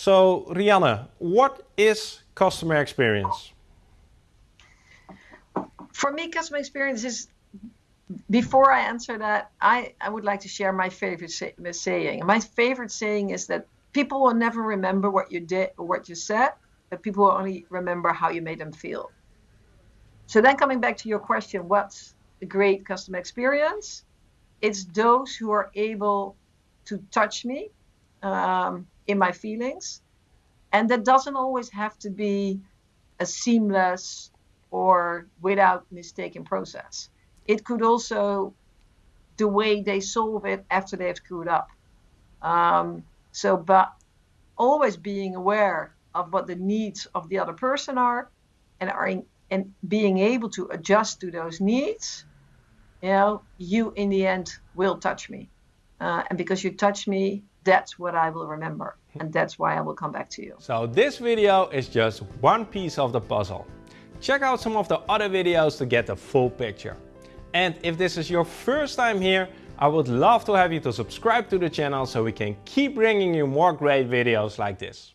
So Rianne, what is customer experience? For me, customer experience is, before I answer that, I, I would like to share my favorite say, saying. My favorite saying is that people will never remember what you did or what you said, but people will only remember how you made them feel. So then coming back to your question, what's a great customer experience? It's those who are able to touch me um, in my feelings. And that doesn't always have to be a seamless or without mistaken process. It could also the way they solve it after they've screwed up. Um, so, but always being aware of what the needs of the other person are and are in, and being able to adjust to those needs, you know, you in the end will touch me. Uh, and because you touched me, that's what I will remember. And that's why I will come back to you. So this video is just one piece of the puzzle. Check out some of the other videos to get the full picture. And if this is your first time here, I would love to have you to subscribe to the channel so we can keep bringing you more great videos like this.